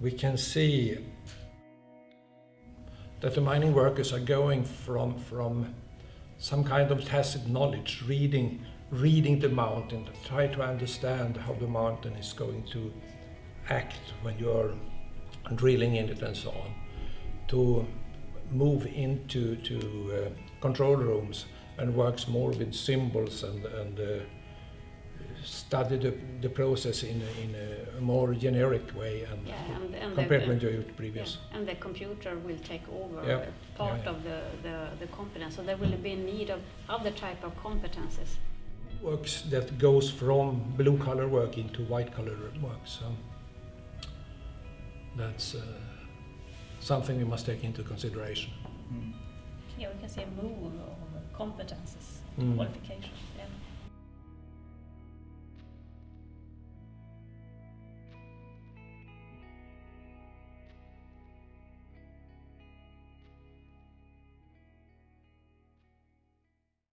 we can see that the mining workers are going from, from some kind of tacit knowledge, reading, reading the mountain, try to understand how the mountain is going to act when you're drilling in it and so on, to move into to, uh, control rooms and works more with symbols and, and uh, study the, the process in a, in a more generic way and, Yeah, compared the, to when you did previous. Yeah, and the computer will take over Yeah. part Yeah, yeah. of the, the, the competence. So there will be a need of other type of competences. Works that goes from blue collar work into white collar work. So that's uh, something we must take into consideration. Yeah, we can see a move of competences, Mm. qualifications.